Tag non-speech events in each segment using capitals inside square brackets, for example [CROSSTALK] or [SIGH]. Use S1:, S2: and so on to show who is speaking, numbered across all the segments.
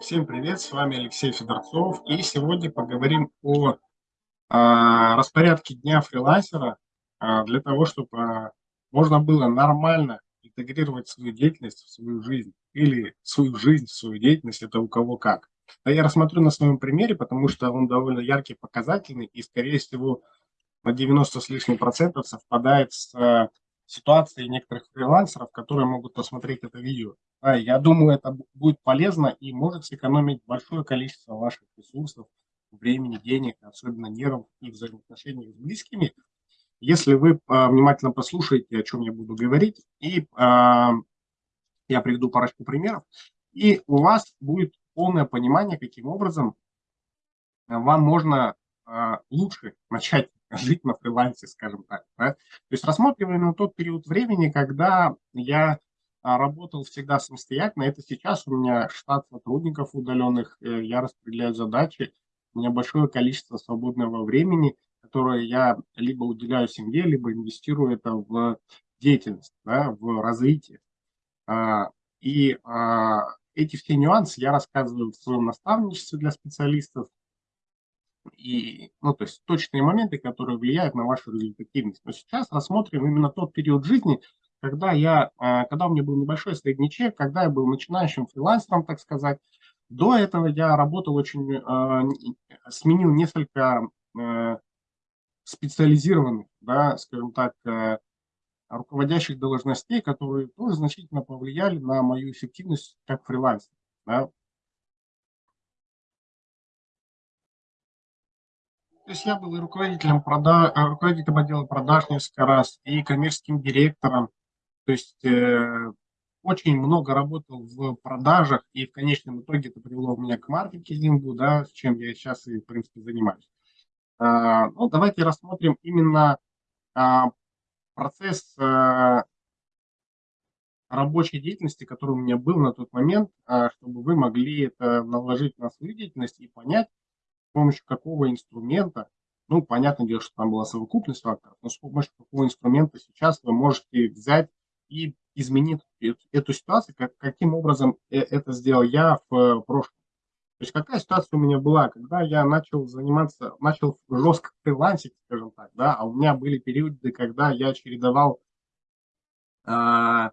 S1: Всем привет, с вами Алексей Федорцов, и сегодня поговорим о а, распорядке дня фрилансера а, для того, чтобы а, можно было нормально интегрировать свою деятельность в свою жизнь или свою жизнь в свою деятельность, это у кого как. А я рассмотрю на своем примере, потому что он довольно яркий, показательный и, скорее всего, на 90 с лишним процентов совпадает с ситуации некоторых фрилансеров, которые могут посмотреть это видео. Да, я думаю, это будет полезно и может сэкономить большое количество ваших ресурсов, времени, денег, особенно нервов и взаимоотношений с близкими, если вы а, внимательно послушаете, о чем я буду говорить, и а, я приведу парочку примеров, и у вас будет полное понимание, каким образом вам можно а, лучше начать жить на фрилансе, скажем так. Да? То есть рассматриваем тот период времени, когда я а, работал всегда самостоятельно. Это сейчас у меня штат сотрудников удаленных, э, я распределяю задачи, у меня большое количество свободного времени, которое я либо уделяю семье, либо инвестирую это в деятельность, да, в развитие. А, и эти все нюансы я рассказываю в своем наставничестве для специалистов, и, ну, то есть точные моменты, которые влияют на вашу результативность. Но сейчас рассмотрим именно тот период жизни, когда я, а, когда у меня был небольшой средний чек, когда я был начинающим фрилансером, так сказать. До этого я работал очень, а, сменил несколько а, специализированных, да, скажем так, руководящих должностей, которые тоже значительно повлияли на мою эффективность как фрилансер. Да. То есть я был и руководителем, прода... Э, руководителем отдела продаж несколько раз, и коммерческим директором. То есть э, очень много работал в продажах, и в конечном итоге это привело меня к маркетингу, да, с чем я сейчас и, в принципе, занимаюсь. А, ну, давайте рассмотрим именно а, процесс а, рабочей деятельности, который у меня был на тот момент, а, чтобы вы могли это наложить на свою деятельность и понять, помощью какого инструмента, ну, понятное дело, что там была совокупность факторов, но с помощью какого инструмента сейчас вы можете взять и изменить эту ситуацию, как, каким образом э, это сделал я в э, прошлом. То есть какая ситуация у меня была, когда я начал заниматься, начал жестко фрилансить, скажем так, да, а у меня были периоды, когда я чередовал э,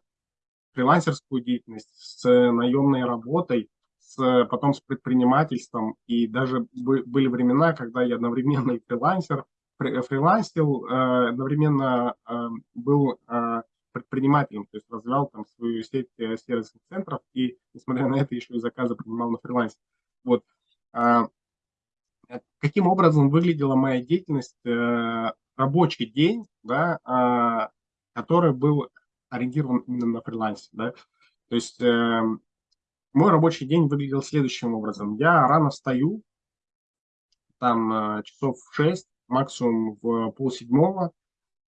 S1: фрилансерскую деятельность с наемной работой, с, потом с предпринимательством, и даже были времена, когда я одновременно и фрилансер, фрилансил, э, одновременно э, был э, предпринимателем, то есть развивал там свою сеть сервисных центров, и, несмотря на это, еще и заказы принимал на фрилансе. Вот. Каким образом выглядела моя деятельность, рабочий день, да, который был ориентирован именно на фрилансе, да, то есть эм, мой рабочий день выглядел следующим образом. Я рано встаю, там э, часов в 6, максимум в полседьмого.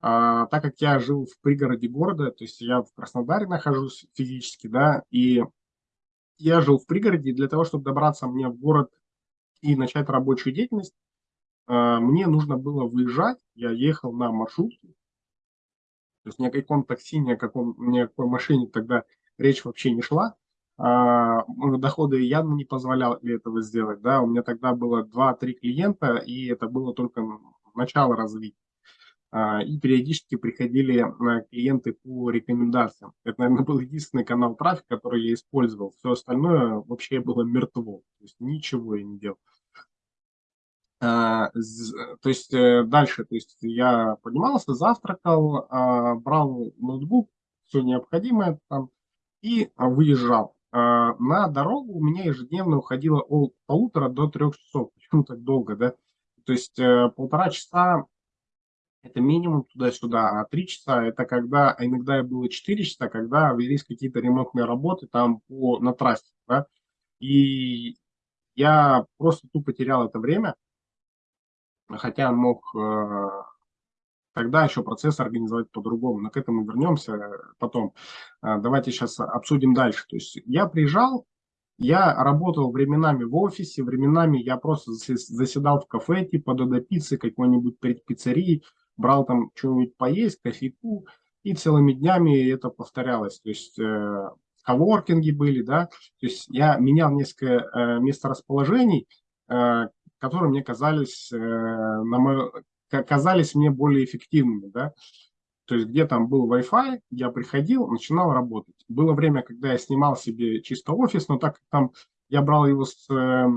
S1: А, так как я жил в пригороде города, то есть я в Краснодаре нахожусь физически, да, и я жил в пригороде, для того, чтобы добраться мне в город и начать рабочую деятельность, э, мне нужно было выезжать, я ехал на маршрутке, то есть ни о каком такси, ни о, каком, ни о какой машине тогда речь вообще не шла. А, доходы явно не позволяли этого сделать. Да? У меня тогда было 2-3 клиента, и это было только начало развития. А, и периодически приходили а, клиенты по рекомендациям. Это, наверное, был единственный канал трафика, который я использовал. Все остальное вообще было мертво. То есть ничего я не делал. То есть э, дальше, то есть я поднимался, завтракал, брал ноутбук, все необходимое там и выезжал. А, на дорогу у меня ежедневно уходило от полутора до трех часов. Почему так долго, да? То есть э, полтора часа это минимум туда-сюда, а три часа это когда, а иногда было четыре часа, когда велись какие-то ремонтные работы там по, на трассе, да? И я просто тупо терял это время, хотя мог э, тогда еще процесс организовать по-другому. Но к этому вернемся потом. А, давайте сейчас обсудим дальше. То есть я приезжал, я работал временами в офисе, временами я просто заседал в кафе, типа Додо пиццы, какой-нибудь пиццерии, брал там что-нибудь поесть, кофейку, и целыми днями это повторялось. То есть, э, коворкинги были, да, то есть я менял несколько э, месторасположений, э, которые мне казались, э, на мой, казались мне более эффективными, да, то есть где там был Wi-Fi, я приходил, начинал работать. Было время, когда я снимал себе чисто офис, но так как там я брал его с э,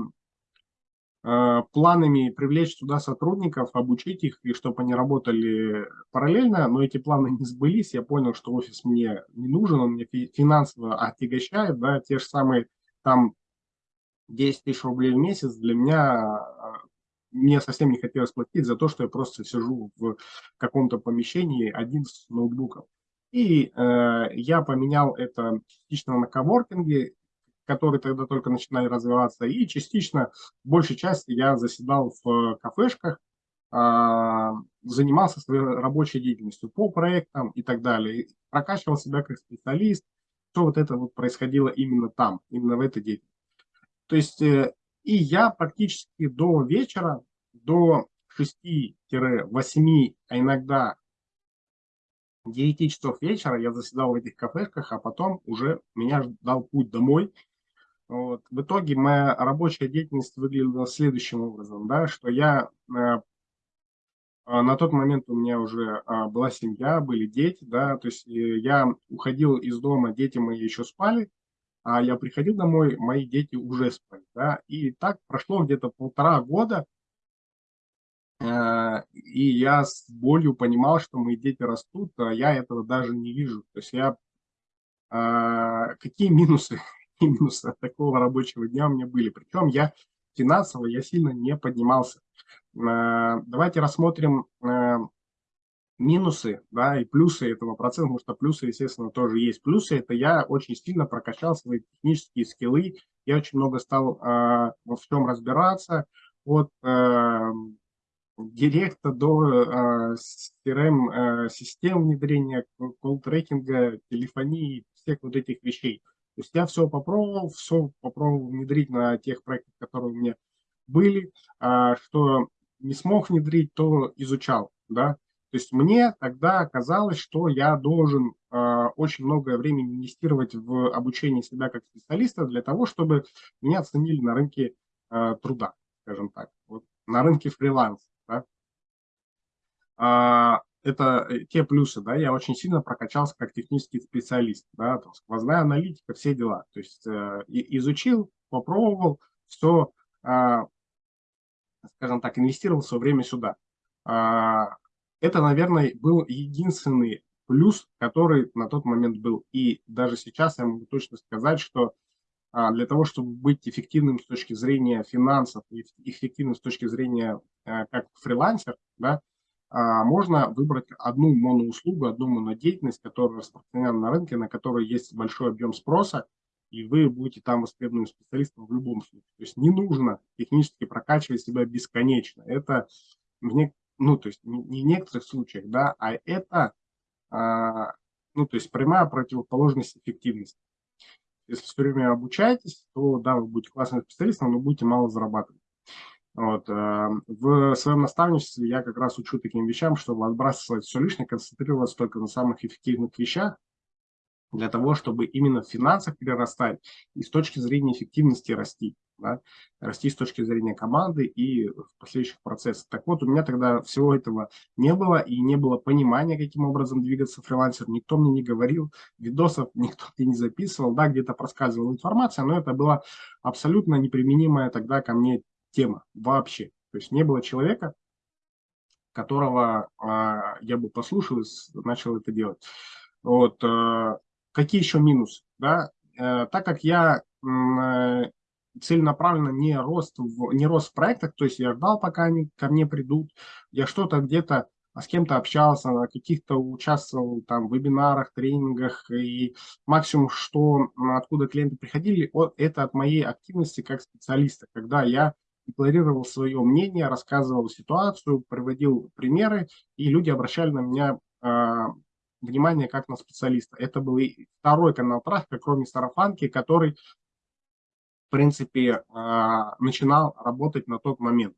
S1: э, планами привлечь туда сотрудников, обучить их, и чтобы они работали параллельно, но эти планы не сбылись, я понял, что офис мне не нужен, он мне финансово отягощает, да, те же самые там 10 тысяч рублей в месяц для меня мне совсем не хотелось платить за то, что я просто сижу в каком-то помещении один с ноутбуком. И э, я поменял это частично на коворкинге, которые тогда только начинали развиваться, и частично, большей части я заседал в кафешках, э, занимался своей рабочей деятельностью по проектам и так далее, прокачивал себя как специалист, что вот это вот происходило именно там, именно в этой деятельности. То есть э, и я практически до вечера, до 6-8, а иногда 9 часов вечера я заседал в этих кафешках, а потом уже меня ждал путь домой. Вот. В итоге моя рабочая деятельность выглядела следующим образом, да, что я э, на тот момент у меня уже э, была семья, были дети, да, то есть э, я уходил из дома, дети мои еще спали, а я приходил домой, мои дети уже спали. Да? И так прошло где-то полтора года, э, и я с болью понимал, что мои дети растут, а я этого даже не вижу. То есть я... Э, какие минусы, [LAUGHS] минусы от такого рабочего дня у меня были? Причем я финансово я сильно не поднимался. Э, давайте рассмотрим минусы да, и плюсы этого процесса, потому что плюсы, естественно, тоже есть. Плюсы – это я очень сильно прокачал свои технические скиллы, я очень много стал э, во всем разбираться, от э, директа до CRM-систем э, внедрения, колл-трекинга, телефонии, всех вот этих вещей. То есть я все попробовал, все попробовал внедрить на тех проектах, которые у меня были, э, что не смог внедрить, то изучал, да, то есть мне тогда казалось, что я должен э, очень многое времени инвестировать в обучение себя как специалиста для того, чтобы меня оценили на рынке э, труда, скажем так, вот, на рынке фриланса. Да? А, это э, те плюсы, да, я очень сильно прокачался как технический специалист, да, там, сквозная аналитика, все дела. То есть э, изучил, попробовал, все, э, скажем так, инвестировал свое время сюда. А, это, наверное, был единственный плюс, который на тот момент был. И даже сейчас я могу точно сказать, что а, для того, чтобы быть эффективным с точки зрения финансов и эффективным с точки зрения а, как фрилансер, да, а, можно выбрать одну моноуслугу, одну монодеятельность, которая распространена на рынке, на которой есть большой объем спроса, и вы будете там востребованным специалистом в любом случае. То есть не нужно технически прокачивать себя бесконечно. Это мне ну, то есть не в некоторых случаях, да, а это, а, ну, то есть прямая противоположность эффективности. Если все время обучаетесь, то, да, вы будете классным специалистом, но будете мало зарабатывать. Вот. А, в своем наставничестве я как раз учу таким вещам, чтобы отбрасывать все лишнее, концентрироваться только на самых эффективных вещах, для того, чтобы именно в финансах перерастать и с точки зрения эффективности расти да, расти с точки зрения команды и в последующих процессах. Так вот, у меня тогда всего этого не было и не было понимания, каким образом двигаться фрилансер. Никто мне не говорил, видосов [LAUGHS] никто мне не записывал, да, где-то проскальзывала информация, но это была абсолютно неприменимая тогда ко мне тема вообще. То есть не было человека, которого э, я бы послушал и начал это делать. Вот, э, какие еще минусы? Да? Э, так как я э, целенаправленно не рост в, не рост в проектах, то есть я ждал, пока они ко мне придут, я что-то где-то с кем-то общался, на каких-то участвовал там в вебинарах, тренингах, и максимум, что откуда клиенты приходили, это от моей активности как специалиста, когда я декларировал свое мнение, рассказывал ситуацию, приводил примеры, и люди обращали на меня э, внимание как на специалиста. Это был второй канал трафика, кроме сарафанки, который в принципе, а, начинал работать на тот момент.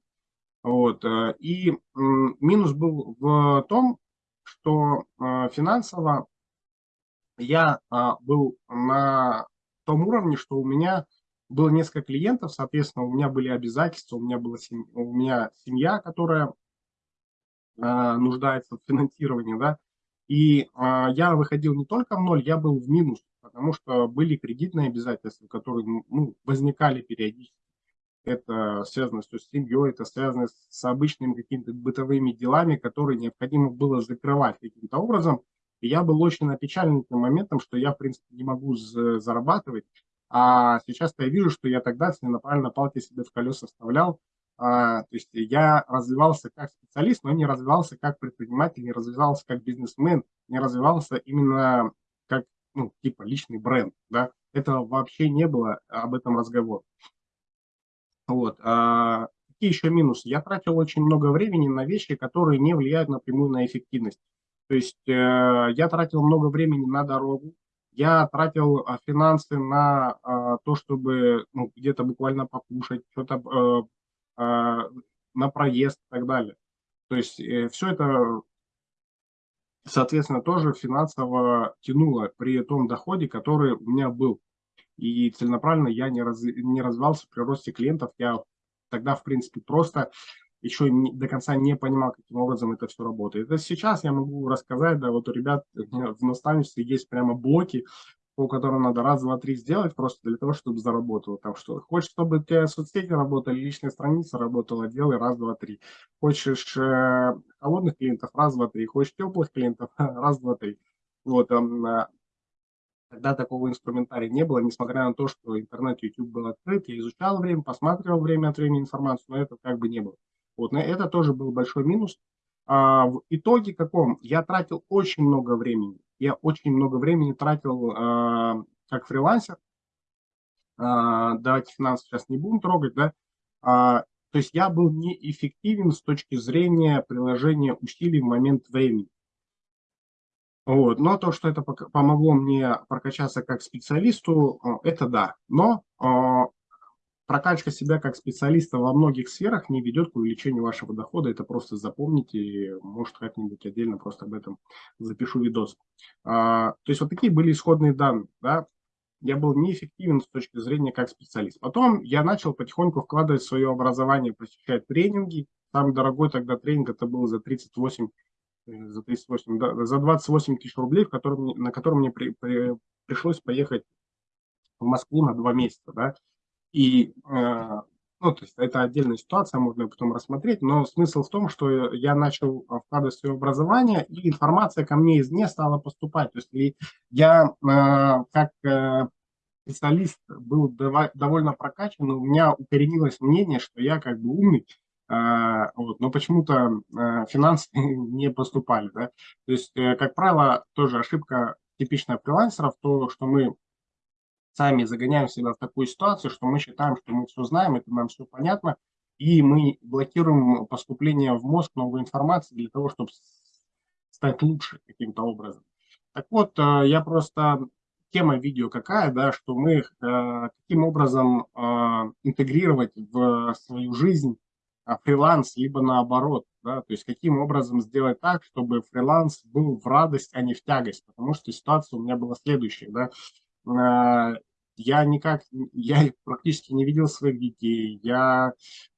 S1: Вот. Э, и минус был в том, что а, финансово я а, был на том уровне, что у меня было несколько клиентов, соответственно, у меня были обязательства, у меня, была семья, у меня семья, которая нуждается в финансировании, да, и я выходил не только в ноль, я был в минус, потому что были кредитные обязательства, которые ну, возникали периодически. Это связано с семьей, это связано с обычными какими-то бытовыми делами, которые необходимо было закрывать каким-то образом. И я был очень опечален этим моментом, что я, в принципе, не могу зарабатывать. А сейчас я вижу, что я тогда целенаправленно палки себе в колеса вставлял. А, то есть я развивался как специалист, но не развивался как предприниматель, не развивался как бизнесмен, не развивался именно как, ну, типа личный бренд. Да? Этого вообще не было об этом разговор. Вот. А, какие еще минусы? Я тратил очень много времени на вещи, которые не влияют напрямую на эффективность. То есть э, я тратил много времени на дорогу, я тратил э, финансы на э, то, чтобы ну, где-то буквально покушать, что-то э, э, на проезд и так далее. То есть э, все это, соответственно, тоже финансово тянуло при том доходе, который у меня был. И целенаправленно я не, раз, не развивался при росте клиентов. Я тогда, в принципе, просто еще не, до конца не понимал, каким образом это все работает. Это сейчас я могу рассказать, да, вот у ребят в наставничестве есть прямо блоки, по которым надо раз, два, три сделать просто для того, чтобы заработало там что. Хочешь, чтобы у тебя соцсети работали, личная страница работала, делай раз, два, три. Хочешь э, холодных клиентов, раз, два, три. Хочешь теплых клиентов, [LAUGHS] раз, два, три. Вот, э, Тогда такого инструментария не было, несмотря на то, что интернет, YouTube был открыт, я изучал время, посматривал время от времени информацию, но это как бы не было. Вот, это тоже был большой минус. А, в итоге каком? Я тратил очень много времени. Я очень много времени тратил а, как фрилансер. А, давайте финансы сейчас не будем трогать, да. А, то есть я был неэффективен с точки зрения приложения усилий в момент времени. Вот. Но то, что это помогло мне прокачаться как специалисту, это да. Но прокачка себя как специалиста во многих сферах не ведет к увеличению вашего дохода. Это просто запомните, может как-нибудь отдельно просто об этом запишу видос. А, то есть вот такие были исходные данные. Да? Я был неэффективен с точки зрения как специалист. Потом я начал потихоньку вкладывать свое образование, посещать тренинги. Самый дорогой тогда тренинг это был за 38 э, за 38, да, за 28 тысяч рублей, в котором, на котором мне при, при, пришлось поехать в Москву на два месяца, да, и, э, ну, то есть это отдельная ситуация, можно потом рассмотреть, но смысл в том, что я начал вкладывать свое образование, и информация ко мне извне стала поступать. То есть я э, как э, специалист был довольно прокачан, у меня укоренилось мнение, что я как бы умный, вот, но почему-то финансы [LAUGHS] не поступали. Да? То есть, как правило, тоже ошибка типичная фрилансеров, то, что мы сами загоняем себя в такую ситуацию, что мы считаем, что мы все знаем, это нам все понятно, и мы блокируем поступление в мозг новой информации для того, чтобы стать лучше каким-то образом. Так вот, э, я просто... Тема видео какая, да, что мы э, каким образом э, интегрировать в свою жизнь фриланс, либо наоборот, да, то есть каким образом сделать так, чтобы фриланс был в радость, а не в тягость, потому что ситуация у меня была следующая, да, я никак, я [LAUGHS] практически не видел своих детей, я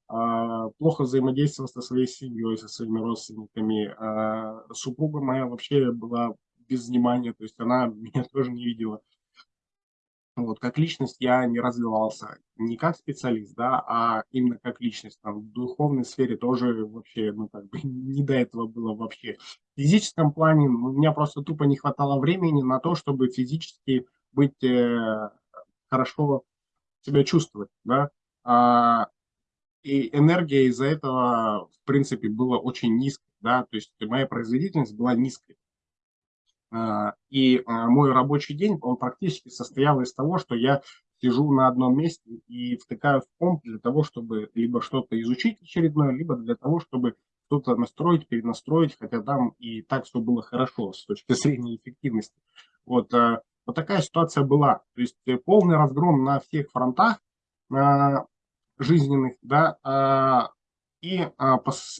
S1: а, плохо взаимодействовал со своей семьей, со своими родственниками. А, супруга моя вообще была без внимания, то есть она [LAUGHS] меня тоже не видела. Вот, как личность я не развивался, не как специалист, да, а именно как личность. Там, в духовной сфере тоже вообще, ну, как бы [LAUGHS] не до этого было вообще. В физическом плане у меня просто тупо не хватало времени на то, чтобы физически быть э, хорошо себя чувствовать, да, а, и энергия из-за этого, в принципе, была очень низкой, да, то есть моя производительность была низкой. А, и а, мой рабочий день, он практически состоял из того, что я сижу на одном месте и втыкаю в комп для того, чтобы либо что-то изучить очередное, либо для того, чтобы что-то настроить, перенастроить, хотя там и так все было хорошо с точки зрения эффективности. Вот, вот такая ситуация была. То есть э, полный разгром на всех фронтах э, жизненных, да, э, и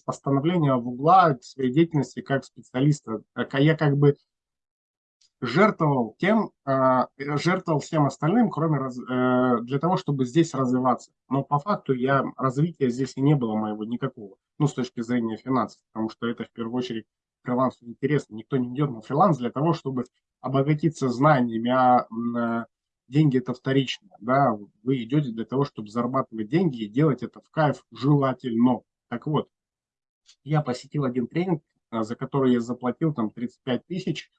S1: постановление в угла своей деятельности как специалиста. Я как бы жертвовал тем, жертвовал всем остальным, кроме для того, чтобы здесь развиваться. Но по факту я развития здесь и не было моего никакого, ну, с точки зрения финансов, потому что это в первую очередь фрилансу интересно. Никто не идет на фриланс для того, чтобы обогатиться знаниями, а э, деньги это вторично. Да? Вы идете для того, чтобы зарабатывать деньги и делать это в кайф желательно. Так вот, я посетил один тренинг, за который я заплатил там 35 тысяч,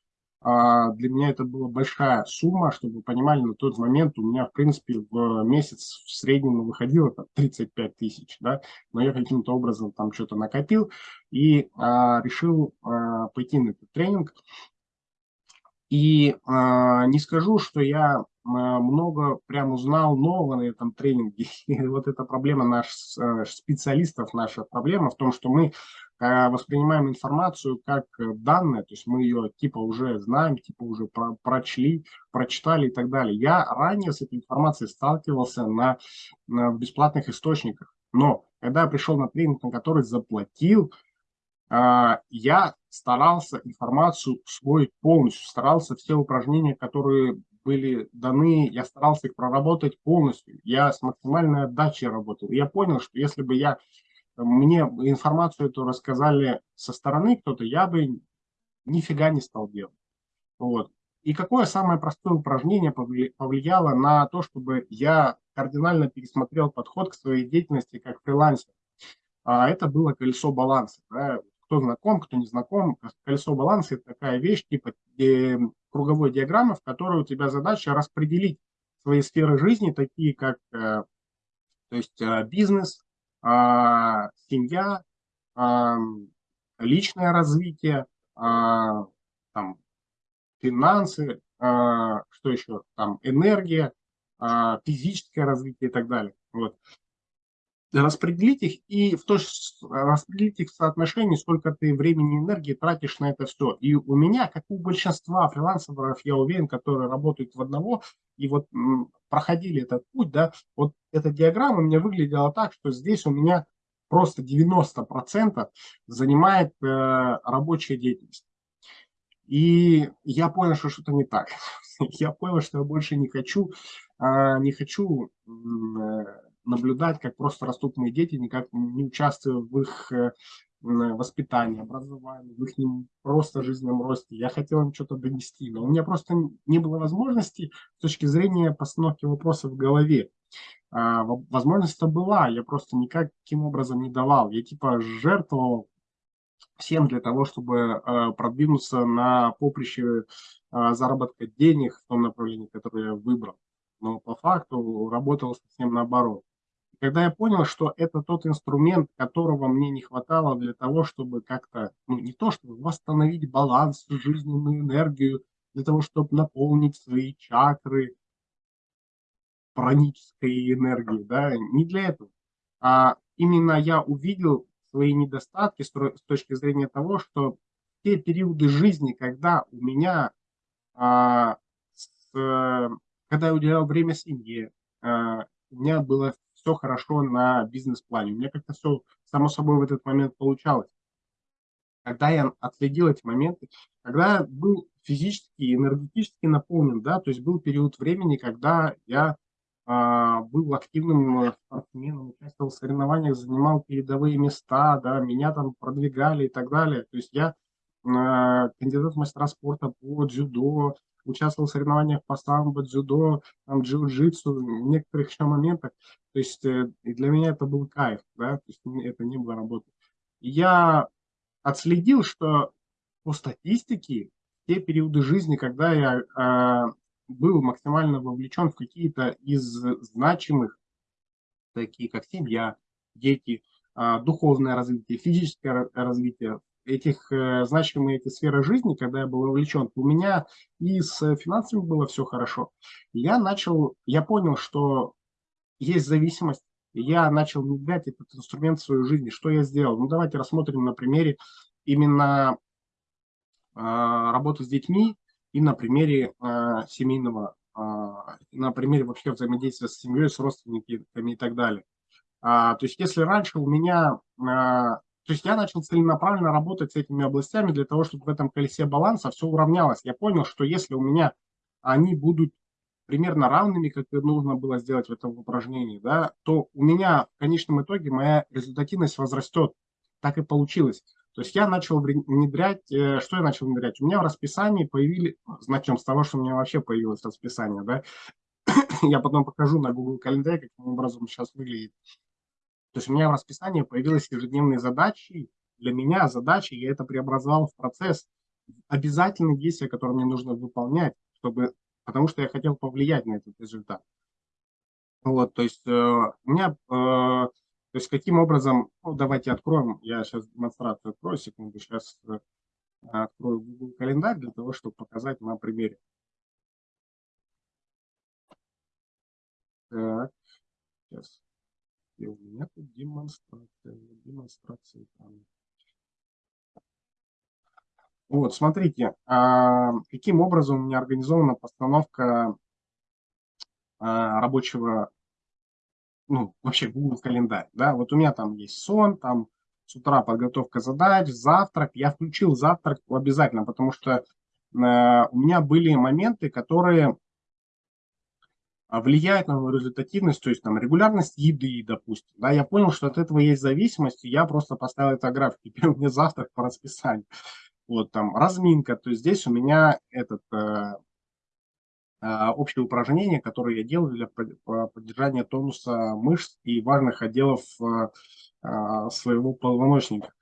S1: для меня это была большая сумма, чтобы вы понимали, на тот момент у меня, в принципе, в месяц в среднем выходило там, 35 тысяч, да, но я каким-то образом там что-то накопил и а, решил а, пойти на этот тренинг. И а, не скажу, что я а, много прям узнал нового на этом тренинге. [LAUGHS] И вот эта проблема наших специалистов, наша проблема в том, что мы Э, воспринимаем информацию как э, данные, то есть мы ее типа уже знаем, типа уже про прочли, прочитали и так далее. Я ранее с этой информацией сталкивался на, на бесплатных источниках, но когда я пришел на тренинг, на который заплатил, э, я старался информацию свой полностью, старался все упражнения, которые были даны, я старался их проработать полностью. Я с максимальной отдачей работал. я понял, что если бы я мне информацию эту рассказали со стороны кто-то, я бы нифига не стал делать. Вот. И какое самое простое упражнение повлияло на то, чтобы я кардинально пересмотрел подход к своей деятельности как фрилансер? А это было колесо баланса. Да? Кто знаком, кто не знаком, колесо баланса – это такая вещь типа э, круговой диаграммы, в которой у тебя задача распределить свои сферы жизни, такие как э, то есть, э, бизнес, семья, а, личное развитие, а, там, финансы, что еще, там, энергия, физическое развитие и так далее. Вот распределить их и в то, распределить их в соотношении, сколько ты времени и энергии тратишь на это все. И у меня, как у большинства фрилансеров, я уверен, которые работают в одного, и вот проходили этот путь, да, вот эта диаграмма у меня выглядела так, что здесь у меня просто 90% занимает э, рабочая деятельность. И я понял, что что-то не так. [LAUGHS] Я понял, что я больше не хочу, э, не хочу э, наблюдать, как просто растут мои дети, никак не участвуя в их э, воспитании, образовании, в их просто жизненном росте. Я хотел им что-то донести, но у меня просто не было возможности с точки зрения постановки вопросов в голове. А, возможность-то была, я просто никаким образом не давал. Я типа жертвовал всем для того, чтобы э, продвинуться на поприще э, заработка денег в том направлении, которое я выбрал. Но по факту работал совсем наоборот. Когда я понял, что это тот инструмент, которого мне не хватало для того, чтобы как-то, ну не то, чтобы восстановить баланс, жизненную энергию, для того, чтобы наполнить свои чакры пранической энергией, да, не для этого. А именно я увидел свои недостатки с точки зрения того, что те периоды жизни, когда у меня, а, с, когда я уделял время семье, а, у меня было все хорошо на бизнес-плане. У меня как-то все само собой в этот момент получалось. Когда я отследил эти моменты, когда был физически и энергетически наполнен, да, то есть был период времени, когда я а, был активным спортсменом, участвовал в соревнованиях, занимал передовые места, да, меня там продвигали и так далее. То есть я а, кандидат в мастера спорта по дзюдо, участвовал в соревнованиях по самбо, дзюдо, там, джиу-джитсу, в некоторых еще моментах. То есть э, и для меня это был кайф, да, то есть это не было работы. я отследил, что по статистике, те периоды жизни, когда я э, был максимально вовлечен в какие-то из значимых, такие как семья, дети, э, духовное развитие, физическое развитие, этих э, значимые эти сферы жизни, когда я был вовлечен, у меня и с финансами было все хорошо. Я начал, я понял, что есть зависимость, я начал внедрять этот инструмент в свою жизнь. Что я сделал? Ну, давайте рассмотрим на примере именно э, работы с детьми и на примере э, семейного, э, на примере вообще взаимодействия с семьей, с родственниками и так далее. А, то есть, если раньше у меня То есть я начал целенаправленно работать с этими областями для того, чтобы в этом колесе баланса все уравнялось. Я понял, что если у меня они будут примерно равными, как и нужно было сделать в этом упражнении, да, то у меня в конечном итоге моя результативность возрастет. Так и получилось. То есть я начал внедрять, э, что я начал внедрять? У меня в расписании появились, начнем с того, что у меня вообще появилось расписание, да, [COUGHS] я потом покажу на Google календаре, каким образом сейчас выглядит. То есть у меня в расписании появились ежедневные задачи. Для меня задачи, я это преобразовал в процесс обязательные действия, которые мне нужно выполнять, чтобы, потому что я хотел повлиять на этот результат. Вот, то есть э, у меня, э, то есть каким образом, ну, давайте откроем, я сейчас демонстрацию открою, секунду, сейчас э, открою Google календарь для того, чтобы показать на примере. Так, сейчас. И у меня тут демонстрация. Демонстрация там. Вот, смотрите, а, каким образом у меня организована постановка а, рабочего, ну, вообще Google календарь, да, вот у меня там есть сон, там с утра подготовка задач, завтрак, я включил завтрак обязательно, потому что э, у меня были моменты, которые влияет на мою результативность, то есть там регулярность еды, допустим. Да, я понял, что от этого есть зависимость, и я просто поставил это график. [LAUGHS] Теперь у меня завтрак по расписанию. Вот там разминка, то есть здесь у меня этот э, э, общее упражнение, которое я делаю для поддержания тонуса мышц и важных отделов э, э своего позвоночника.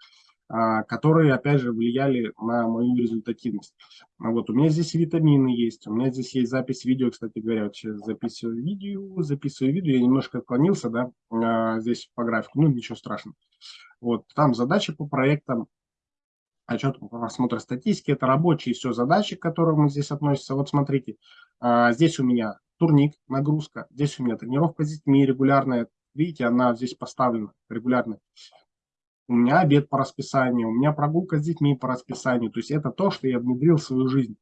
S1: А, которые, опять же, влияли на мою результативность. А вот у меня здесь витамины есть, у меня здесь есть запись видео, кстати говоря, вот сейчас записываю видео, записываю видео, я немножко отклонился, да, а, здесь по графику, ну, ничего страшного. Вот, там задачи по проектам, отчет по просмотру статистики, это рабочие все задачи, к которым здесь относятся. Вот смотрите, здесь у меня турник, нагрузка, здесь у меня тренировка с детьми регулярная, видите, она здесь поставлена регулярно у меня обед по расписанию, у меня прогулка с детьми по расписанию. То есть это то, что я внедрил в свою жизнь.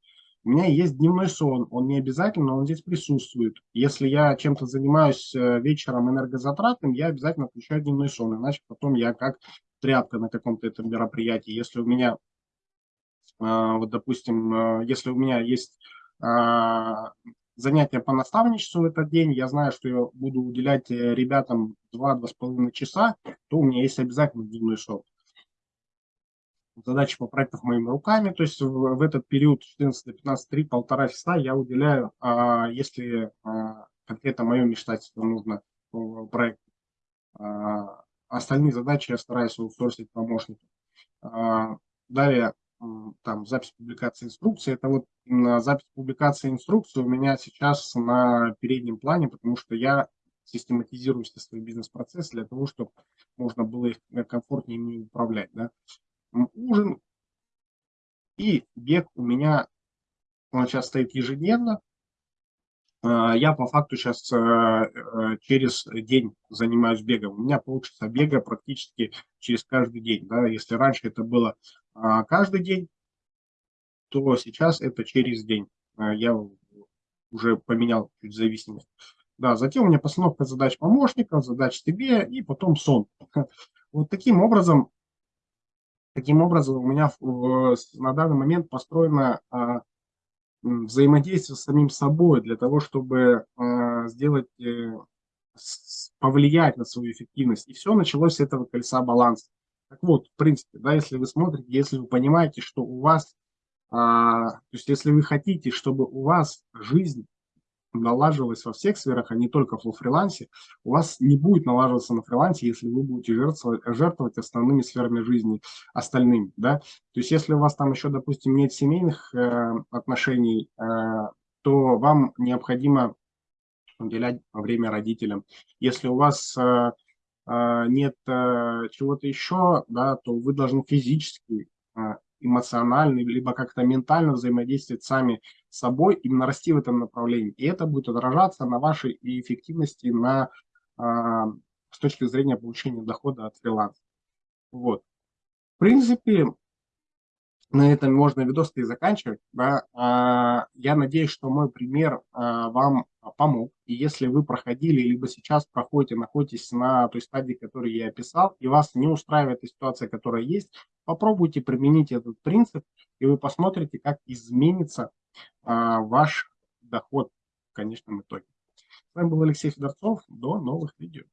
S1: У меня есть дневной сон, он не обязательно, но он здесь присутствует. Если я чем-то занимаюсь э, вечером энергозатратным, я обязательно включаю дневной сон, иначе потом я как тряпка на каком-то этом мероприятии. Если у меня, э, вот допустим, э, если у меня есть занятия по наставничеству в этот день, я знаю, что я буду уделять ребятам 2-2,5 часа, то у меня есть обязательно дневной сон. Задачи по проектам моими руками, то есть в, в этот период 14 до 15, 3, полтора часа я уделяю, а, если а, конкретно мое вмешательство нужно в проект. А, остальные задачи я стараюсь аутсорсить помощникам. А, далее там запись публикации инструкции. Это вот запись публикации инструкции у меня сейчас на переднем плане, потому что я систематизирую все свои бизнес-процессы для того, чтобы можно было их комфортнее ими управлять. Да. Ужин и бег у меня он сейчас стоит ежедневно. А, я по факту сейчас э, э, через день занимаюсь бегом. У меня получится бега практически через каждый день. Да. Если раньше это было каждый день, то сейчас это через день. А, я уже поменял чуть зависимость. Да, затем у меня постановка задач помощников, задач тебе и потом сон. [LAUGHS] Вот таким образом, таким образом у меня на данный момент построено а, взаимодействие с самим собой для того, чтобы сделать, э, повлиять на свою эффективность. И все началось с этого колеса баланса. Так вот, в принципе, да, если вы смотрите, если вы понимаете, что у вас, а, то есть если вы хотите, чтобы у вас жизнь налаживалась во всех сферах, а не только в фрилансе, у вас не будет налаживаться на фрилансе, если вы будете жертвовать, жертвовать основными сферами жизни остальными. Да? То есть если у вас там еще, допустим, нет семейных э, отношений, э, то вам необходимо уделять время родителям. Если у вас э, нет э, чего-то еще, да, то вы должны физически, а, эмоционально, либо как-то ментально взаимодействовать сами с собой, именно расти в этом направлении. И это будет отражаться на вашей эффективности на, а, с точки зрения получения дохода от фриланса. Вот. В принципе, на этом можно видос и заканчивать. Да. А, я надеюсь, что мой пример а, вам помог. И если вы проходили, либо сейчас проходите, находитесь на той стадии, которую я описал, и вас не устраивает ситуация, которая есть, попробуйте применить этот принцип, и вы посмотрите, как изменится а, ваш доход в конечном итоге. С вами был Алексей Федорцов. До новых видео.